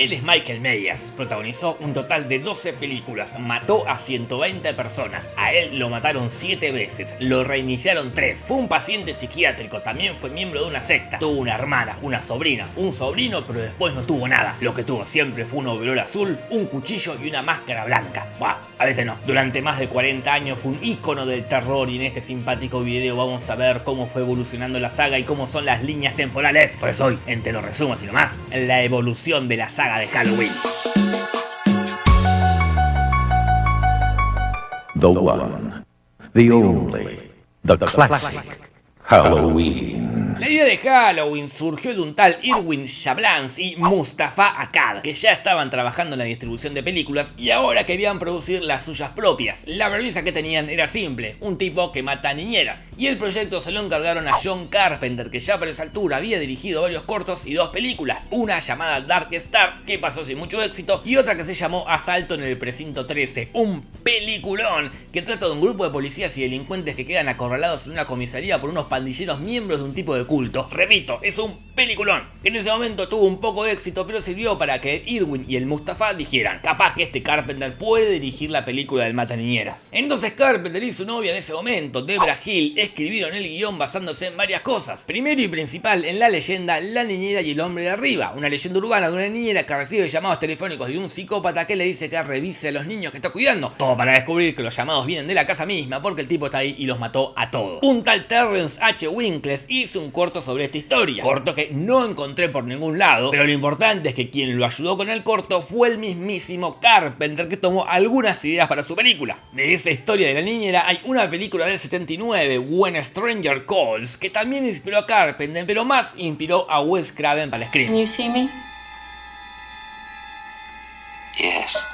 Él es Michael Myers, protagonizó un total de 12 películas, mató a 120 personas, a él lo mataron 7 veces, lo reiniciaron 3, fue un paciente psiquiátrico, también fue miembro de una secta, tuvo una hermana, una sobrina, un sobrino, pero después no tuvo nada. Lo que tuvo siempre fue un overol azul, un cuchillo y una máscara blanca. A veces no. Durante más de 40 años fue un ícono del terror y en este simpático video vamos a ver cómo fue evolucionando la saga y cómo son las líneas temporales. Por eso hoy, en Te lo resumo así nomás, la evolución de la saga de Halloween. The one, the only, the classic Halloween. La idea de Halloween surgió de un tal Irwin Shablans y Mustafa Akkad, que ya estaban trabajando en la distribución de películas y ahora querían producir las suyas propias. La premisa que tenían era simple, un tipo que mata niñeras. Y el proyecto se lo encargaron a John Carpenter, que ya por esa altura había dirigido varios cortos y dos películas. Una llamada Dark Star, que pasó sin mucho éxito, y otra que se llamó Asalto en el Precinto 13, un peliculón que trata de un grupo de policías y delincuentes que quedan acorralados en una comisaría por unos pandilleros miembros de un tipo de culto. Repito, es un peliculón, que en ese momento tuvo un poco de éxito, pero sirvió para que Irwin y el Mustafa dijeran, capaz que este Carpenter puede dirigir la película del Mata Niñeras. Entonces Carpenter y su novia de ese momento, Debra Hill, escribieron el guion basándose en varias cosas. Primero y principal en la leyenda La Niñera y el Hombre de Arriba, una leyenda urbana de una niñera que recibe llamados telefónicos de un psicópata que le dice que revise a los niños que está cuidando. Todo para descubrir que los llamados vienen de la casa misma porque el tipo está ahí y los mató a todos. Un tal Terrence H. Winkles hizo un corto sobre esta historia. Corto que no encontré por ningún lado, pero lo importante es que quien lo ayudó con el corto fue el mismísimo Carpenter que tomó algunas ideas para su película. De esa historia de la niñera hay una película del 79, When a Stranger Calls, que también inspiró a Carpenter, pero más inspiró a Wes Craven para el Can screen. you see me? Yes.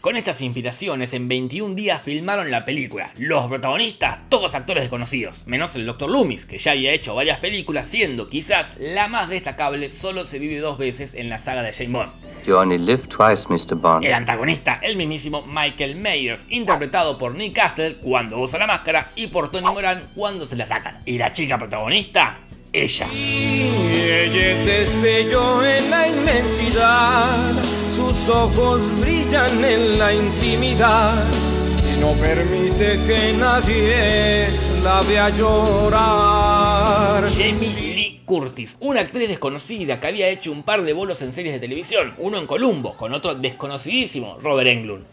Con estas inspiraciones, en 21 días filmaron la película. Los protagonistas, todos actores desconocidos, menos el Dr. Loomis, que ya había hecho varias películas, siendo quizás la más destacable, solo se vive dos veces en la saga de James Bond. You only live twice, Mr. Bond. El antagonista, el mismísimo Michael Myers, interpretado por Nick Castle cuando usa la máscara y por Tony Moran cuando se la sacan. Y la chica protagonista, ella. Y ella es destello en la inmensidad, sus ojos brillan en la intimidad y no permite que nadie la vea llorar. Jamie Curtis, una actriz desconocida que había hecho un par de bolos en series de televisión, uno en Columbo, con otro desconocidísimo, Robert Englund.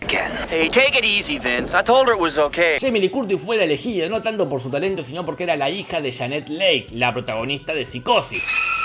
Hey, take it easy, Vince. I told her it was okay. Jamie Lee Curtis fue la elegida no tanto por su talento, sino porque era la hija de Janet Leigh, la protagonista de Psicosis.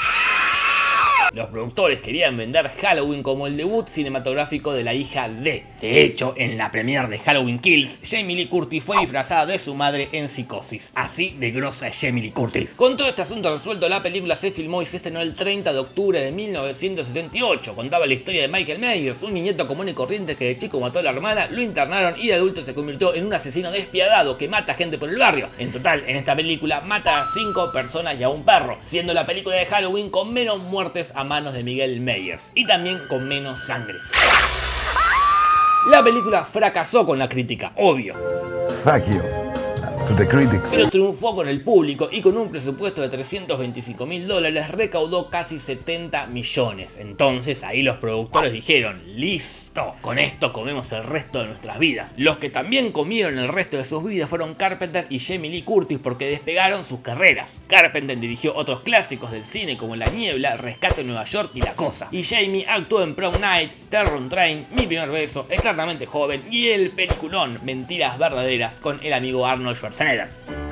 Los productores querían vender Halloween como el debut cinematográfico de la hija de. De hecho, en la premiere de Halloween Kills, Jamie Lee Curtis fue disfrazada de su madre en Psicosis. Así de grosa Jamie Lee Curtis. Con todo este asunto resuelto, la película se filmó y se estrenó el 30 de octubre de 1978. Contaba la historia de Michael Myers, un niñito común y corriente que de chico mató a la hermana, lo internaron y de adulto se convirtió en un asesino despiadado que mata gente por el barrio. En total, en esta película mata a 5 personas y a un perro, siendo la película de Halloween con menos muertes a manos de Miguel Myers y también con menos sangre. La película fracasó con la crítica, obvio. To the pero triunfó con el público y con un presupuesto de 325 mil dólares recaudó casi 70 millones. Entonces ahí los productores dijeron, listo, con esto comemos el resto de nuestras vidas. Los que también comieron el resto de sus vidas fueron Carpenter y Jamie Lee Curtis porque despegaron sus carreras. Carpenter dirigió otros clásicos del cine como La Niebla, Rescate en Nueva York y La Cosa. Y Jamie actuó en Prom Night, Terror Train, Mi Primer Beso, Eternamente Joven y el peliculón Mentiras Verdaderas con el amigo Arnold Schwarzenegger. Sen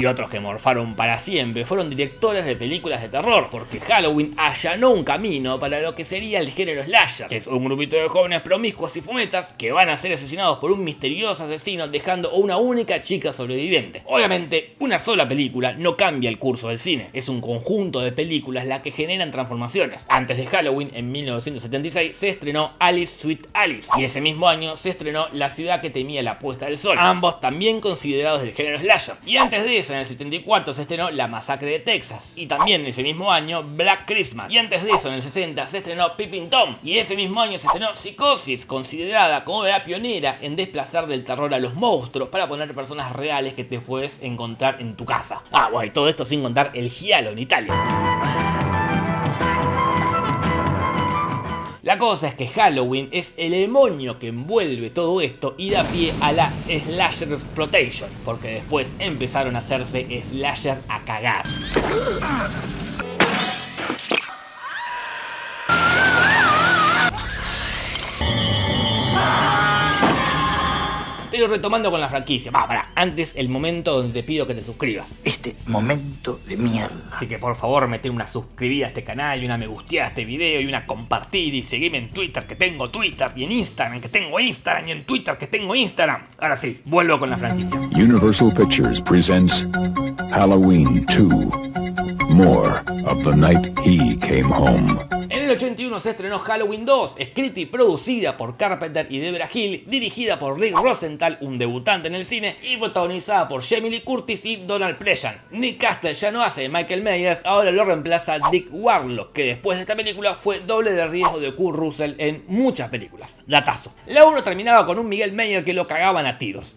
y otros que morfaron para siempre fueron directores de películas de terror, porque Halloween allanó un camino para lo que sería el género slasher, que es un grupito de jóvenes promiscuos y fumetas que van a ser asesinados por un misterioso asesino dejando una única chica sobreviviente. Obviamente, una sola película no cambia el curso del cine, es un conjunto de películas las que generan transformaciones. Antes de Halloween, en 1976, se estrenó Alice Sweet Alice, y ese mismo año se estrenó La ciudad que temía la puesta del sol, ambos también considerados del género slasher. Y antes de eso en el 74 se estrenó La Masacre de Texas. Y también ese mismo año Black Christmas. Y antes de eso, en el 60, se estrenó Pippin Tom. Y ese mismo año se estrenó Psicosis, considerada como la pionera en desplazar del terror a los monstruos para poner personas reales que te puedes encontrar en tu casa. Ah, bueno, y todo esto sin contar el giallo en Italia. La cosa es que Halloween es el demonio que envuelve todo esto y da pie a la Slasher Exploitation, porque después empezaron a hacerse slasher a cagar. Pero retomando con la franquicia, va, para, antes el momento donde te pido que te suscribas. Este momento de mierda. Así que por favor meter una suscribida a este canal y una me gusteada a este video y una compartir y seguirme en Twitter que tengo Twitter y en Instagram que tengo Instagram y en Twitter que tengo Instagram. Ahora sí, vuelvo con la franquicia. Universal Pictures presents Halloween 2. More of the night he came home. En el 81 se estrenó Halloween 2, escrita y producida por Carpenter y Debra Hill, dirigida por Rick Rosenthal, un debutante en el cine, y protagonizada por Jamie Lee Curtis y Donald Pleasant. Nick Castle ya no hace de Michael Myers, ahora lo reemplaza Dick Warlock, que después de esta película fue doble de riesgo de Kurt Russell en muchas películas. Datazo. La 1 terminaba con un Miguel Meyer que lo cagaban a tiros.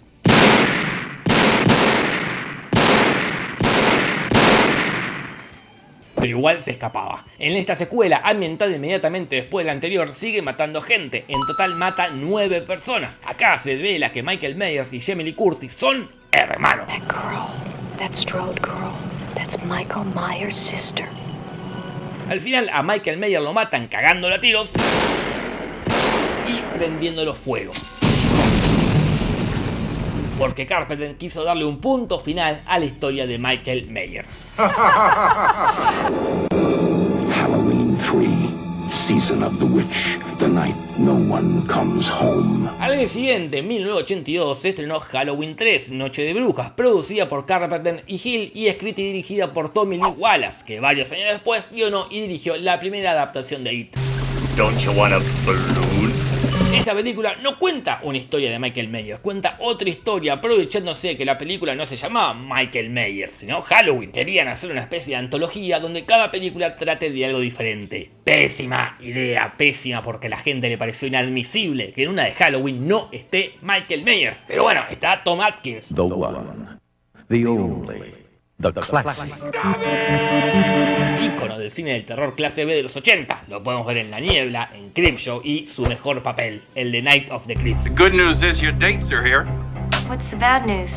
Pero igual se escapaba. En esta secuela, ambientada inmediatamente después de la anterior, sigue matando gente. En total mata 9 personas. Acá se revela que Michael Myers y Jamie Lee Curtis son hermanos. That girl, that Strode girl, that's Michael Myers' sister. Al final a Michael Myers lo matan cagándolo a tiros y prendiéndolo fuego porque Carpenter quiso darle un punto final a la historia de Michael Myers. Halloween 3. Season of the Witch, the night no one comes home. Al año siguiente, en 1982, se estrenó Halloween 3, Noche de Brujas, producida por Carpenter y Hill y escrita y dirigida por Tommy Lee Wallace, que varios años después guionó y dirigió la primera adaptación de It. Don't you want a balloon? Esta película no cuenta una historia de Michael Myers, cuenta otra historia aprovechándose de que la película no se llamaba Michael Myers, sino Halloween. Querían hacer una especie de antología donde cada película trate de algo diferente. Pésima idea, pésima porque a la gente le pareció inadmisible que en una de Halloween no esté Michael Myers. Pero bueno, está Tom Atkins. The one, the only, the classic. Ícono del cine del terror clase B de los 80. Lo podemos ver en La Niebla, en Creepshow y su mejor papel, el de Night of the Creeps. Good news is your dates are here. What's the bad news?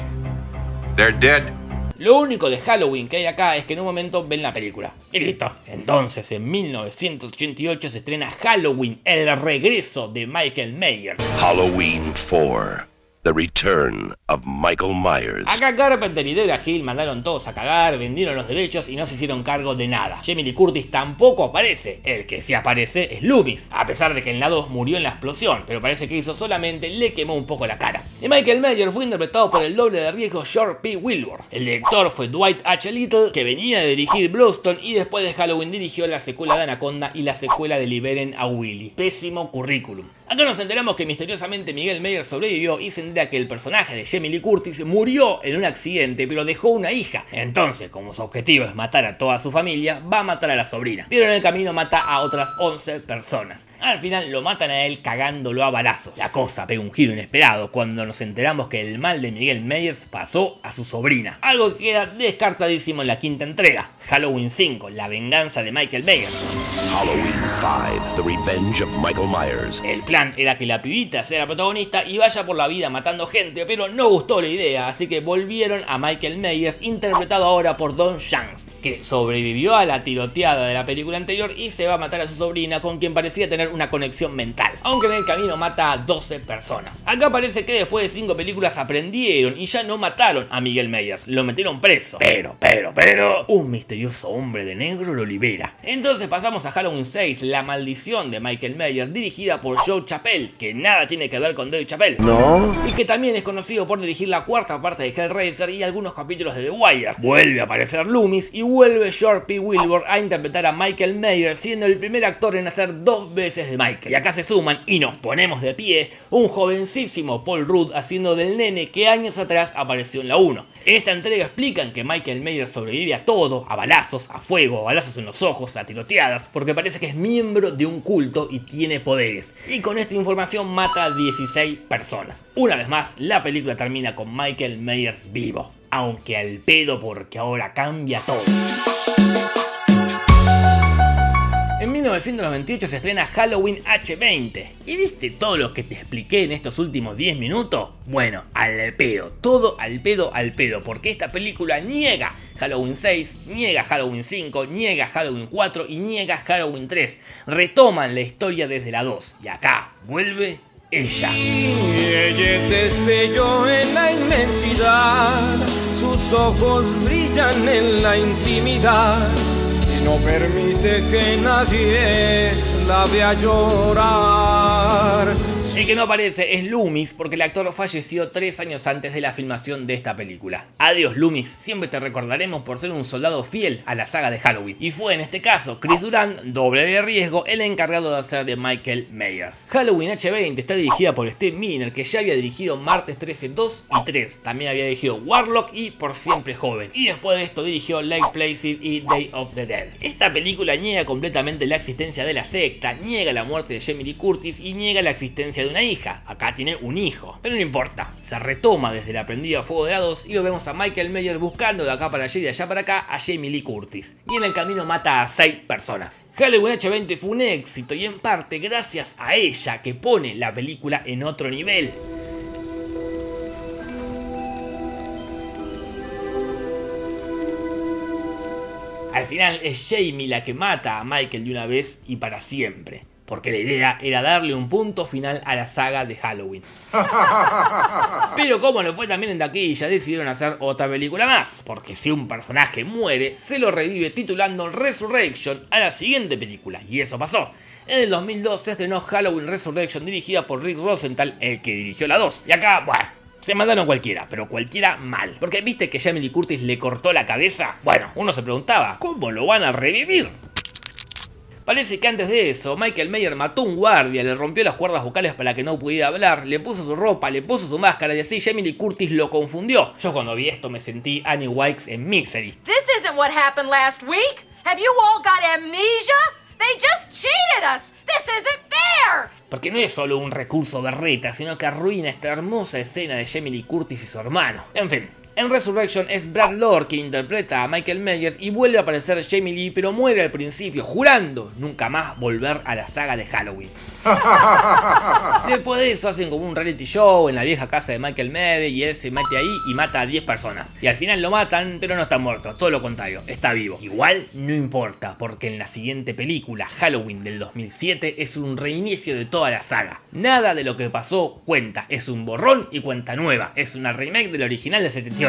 They're dead. Lo único de Halloween que hay acá es que en un momento ven la película. Y listo. Entonces, en 1988 se estrena Halloween, el regreso de Michael Myers. Halloween 4. The Return of Michael Myers. Acá Carpenter y Debra Hill mandaron todos a cagar, vendieron los derechos y no se hicieron cargo de nada. Jamie Lee Curtis tampoco aparece. El que sí aparece es Loomis, a pesar de que en la 2 murió en la explosión, pero parece que hizo solamente le quemó un poco la cara. Y Michael Myers fue interpretado por el doble de riesgo George P. Wilbur. El director fue Dwight H. Little, que venía de dirigir Bluestone y después de Halloween dirigió la secuela de Anaconda y la secuela de Liberen a Willy. Pésimo currículum. Acá nos enteramos que misteriosamente Miguel Myers sobrevivió y se entera que el personaje de Jamie Lee Curtis murió en un accidente pero dejó una hija. Entonces, como su objetivo es matar a toda su familia, va a matar a la sobrina. Pero en el camino mata a otras 11 personas. Al final lo matan a él cagándolo a balazos. La cosa pega un giro inesperado cuando nos enteramos que el mal de Miguel Myers pasó a su sobrina. Algo que queda descartadísimo en la quinta entrega. Halloween 5, la venganza de Michael Myers. Halloween 5. The Revenge of Michael Myers. El era que la pibita sea la protagonista y vaya por la vida matando gente, pero no gustó la idea, así que volvieron a Michael Myers, interpretado ahora por Don Shanks, que sobrevivió a la tiroteada de la película anterior y se va a matar a su sobrina, con quien parecía tener una conexión mental, aunque en el camino mata a 12 personas. Acá parece que después de 5 películas aprendieron y ya no mataron a Miguel Myers, lo metieron preso. Pero, pero, pero, un misterioso hombre de negro lo libera. Entonces pasamos a Halloween 6, La maldición de Michael Myers, dirigida por Joe Chappelle, que nada tiene que ver con Dave Chappelle. No. Y que también es conocido por dirigir la cuarta parte de Hellraiser y algunos capítulos de The Wire. Vuelve a aparecer Loomis y vuelve George P. Wilbur a interpretar a Michael Mayer, siendo el primer actor en hacer dos veces de Michael. Y acá se suman y nos ponemos de pie un jovencísimo Paul Rudd haciendo del nene que años atrás apareció en la 1. En esta entrega explican que Michael Mayer sobrevive a todo, a balazos, a fuego, a balazos en los ojos, a tiroteadas, porque parece que es miembro de un culto y tiene poderes. Y con esta información mata a 16 personas. Una vez más, la película termina con Michael Myers vivo. Aunque al pedo porque ahora cambia todo. En 1998 se estrena Halloween H20. ¿Y viste todo lo que te expliqué en estos últimos 10 minutos? Bueno, al pedo, todo al pedo al pedo, porque esta película niega Halloween 6, niega Halloween 5, niega Halloween 4 y niega Halloween 3. Retoman la historia desde la 2 y acá vuelve ella. Y ella en la inmensidad, sus ojos brillan en la intimidad no permite que nadie la vea llorar. El que no aparece es Loomis porque el actor falleció tres años antes de la filmación de esta película. Adiós Loomis, siempre te recordaremos por ser un soldado fiel a la saga de Halloween. Y fue en este caso Chris Durant, doble de riesgo, el encargado de hacer de Michael Myers. Halloween H20 está dirigida por Steve Miner que ya había dirigido Martes 13 2 y 3. También había dirigido Warlock y Por Siempre Joven. Y después de esto dirigió Lake Placid y Day of the Dead. Esta película niega completamente la existencia de la secta, niega la muerte de Jamie Lee Curtis y niega la existencia de una hija. Acá tiene un hijo. Pero no importa. Se retoma desde la prendida a fuego de 2 y lo vemos a Michael Meyer buscando de acá para allá y de allá para acá a Jamie Lee Curtis. Y en el camino mata a 6 personas. Halloween H20 fue un éxito y en parte gracias a ella que pone la película en otro nivel. Al final es Jamie la que mata a Michael de una vez y para siempre porque la idea era darle un punto final a la saga de Halloween. Pero como no fue también en taquilla, decidieron hacer otra película más, porque si un personaje muere, se lo revive titulando Resurrection a la siguiente película, y eso pasó. En el 2002 se estrenó Halloween Resurrection dirigida por Rick Rosenthal, el que dirigió la 2. Y acá, bueno, se mandaron cualquiera, pero cualquiera mal. Porque viste que Jamie Lee Curtis le cortó la cabeza. Bueno, uno se preguntaba, ¿cómo lo van a revivir? Parece que antes de eso, Michael Mayer mató a un guardia, le rompió las cuerdas vocales para que no pudiera hablar, le puso su ropa, le puso su máscara y así Jamie Lee Curtis lo confundió. Yo cuando vi esto me sentí Annie Wikes en Misery. This isn't what happened last week. Have you all got amnesia? They just cheated us. This isn't fair. Porque no es solo un recurso berreta, sino que arruina esta hermosa escena de Jamie Lee Curtis y su hermano. En fin, en Resurrection es Brad Lord quien interpreta a Michael Myers y vuelve a aparecer Jamie Lee, pero muere al principio, jurando nunca más volver a la saga de Halloween. Después de eso hacen como un reality show en la vieja casa de Michael Myers y él se mete ahí y mata a 10 personas. Y al final lo matan, pero no está muerto, todo lo contrario, está vivo. Igual no importa, porque en la siguiente película, Halloween del 2007, es un reinicio de toda la saga. Nada de lo que pasó cuenta, es un borrón y cuenta nueva, es una remake del original de 78.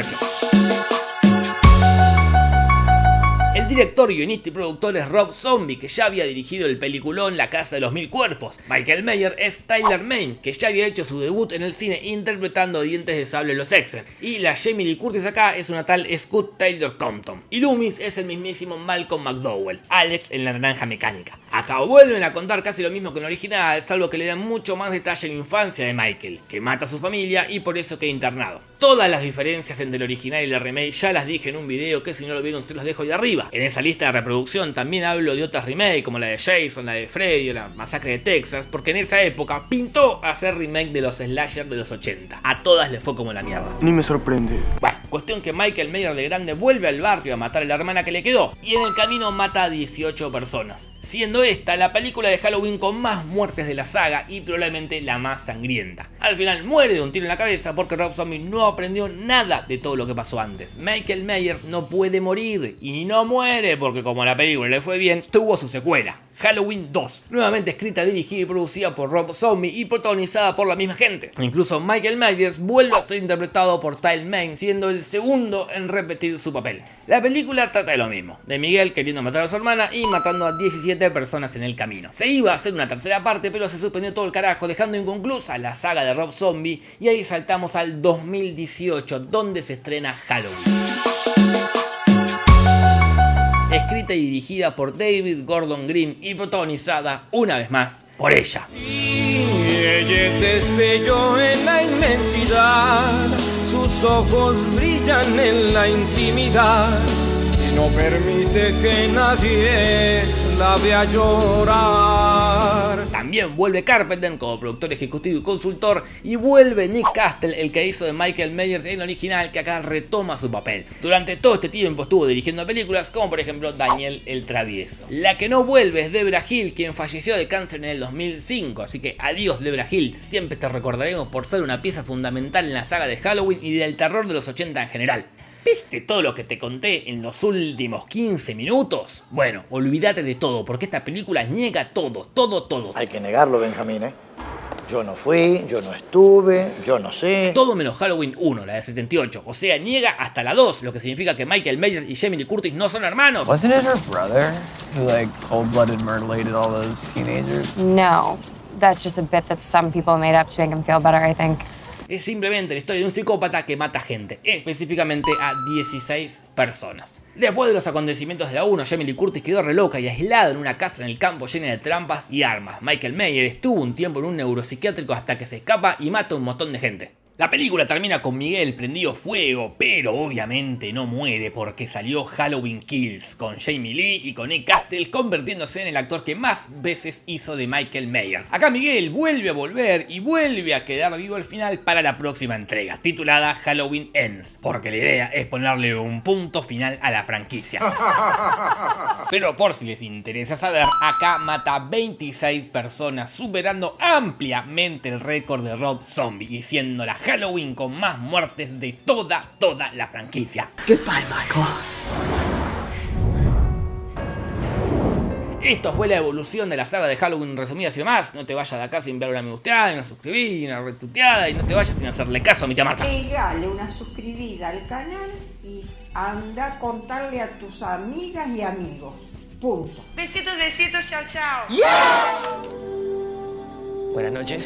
El director, guionista y productor es Rob Zombie, que ya había dirigido el peliculón La Casa de los Mil Cuerpos. Michael Mayer es Tyler Main, que ya había hecho su debut en el cine interpretando Dientes de Sable los X-Men. Y la Jamie Lee Curtis acá es una tal Scott Taylor Compton. Y Loomis es el mismísimo Malcolm McDowell, Alex en la naranja mecánica. Acá vuelven a contar casi lo mismo que en el original, salvo que le dan mucho más detalle en la infancia de Michael, que mata a su familia y por eso queda internado. Todas las diferencias entre el original y la remake ya las dije en un video que si no lo vieron se los dejo ahí arriba. En esa lista de reproducción también hablo de otras remakes como la de Jason, la de Freddy o la masacre de Texas, porque en esa época pintó hacer remake de los slasher de los 80. A todas les fue como la mierda. Ni me sorprende. Bueno, cuestión que Michael Mayer de grande vuelve al barrio a matar a la hermana que le quedó y en el camino mata a 18 personas, siendo esta la película de Halloween con más muertes de la saga y probablemente la más sangrienta. Al final muere de un tiro en la cabeza porque Rob Zombie no aprendió nada de todo lo que pasó antes. Michael Mayer no puede morir y no muere porque como la película le fue bien, tuvo su secuela. Halloween 2, nuevamente escrita, dirigida y producida por Rob Zombie y protagonizada por la misma gente. Incluso Michael Myers vuelve a ser interpretado por Tyle Main, siendo el segundo en repetir su papel. La película trata de lo mismo, de Miguel queriendo matar a su hermana y matando a 17 personas en el camino. Se iba a hacer una tercera parte, pero se suspendió todo el carajo, dejando inconclusa la saga de Rob Zombie, y ahí saltamos al 2018, donde se estrena Halloween escrita y dirigida por David Gordon Green y protagonizada una vez más por ella. Y ella es destello en la inmensidad, sus ojos brillan en la intimidad no permite que nadie la vea llorar. También vuelve Carpenter como productor ejecutivo y consultor y vuelve Nick Castle, el que hizo de Michael Myers en el original, que acá retoma su papel. Durante todo este tiempo estuvo dirigiendo películas como por ejemplo Daniel el Travieso. La que no vuelve es Debra Hill, quien falleció de cáncer en el 2005, así que adiós Debra Hill, siempre te recordaremos por ser una pieza fundamental en la saga de Halloween y del terror de los 80 en general. ¿Viste todo lo que te conté en los últimos 15 minutos? Bueno, olvídate de todo, porque esta película niega todo, todo, todo. Hay que negarlo, Benjamín, ¿eh? Yo no fui, yo no estuve, yo no sé. Todo menos Halloween 1, la de 78. O sea, niega hasta la 2, lo que significa que Michael Myers y Jamie Lee Curtis no son hermanos. Wasn't it her brother who like cold-blooded murdered all those teenagers? No, that's just a bit that some people made up to make him feel better, I think es simplemente la historia de un psicópata que mata gente, específicamente a 16 personas. Después de los acontecimientos de la 1, Jamie Lee Curtis quedó re loca y aislada en una casa en el campo llena de trampas y armas. Michael Mayer estuvo un tiempo en un neuropsiquiátrico hasta que se escapa y mata a un montón de gente. La película termina con Miguel prendido fuego, pero obviamente no muere porque salió Halloween Kills con Jamie Lee y con Nick Castle convirtiéndose en el actor que más veces hizo de Michael Myers. Acá Miguel vuelve a volver y vuelve a quedar vivo al final para la próxima entrega, titulada Halloween Ends, porque la idea es ponerle un punto final a la franquicia. Pero por si les interesa saber, acá mata 26 personas, superando ampliamente el récord de Rob Zombie y siendo la Halloween con más muertes de toda, toda la franquicia. Goodbye, Michael. Esto fue la evolución de la saga de Halloween resumida así más. No te vayas de acá sin ver una me gusteada, una suscribida, una retuiteada y no te vayas sin hacerle caso a mi tía Marta. Pegale una suscribida al canal y anda a contarle a tus amigas y amigos. Punto. Besitos, besitos, chao, chao. Buenas noches.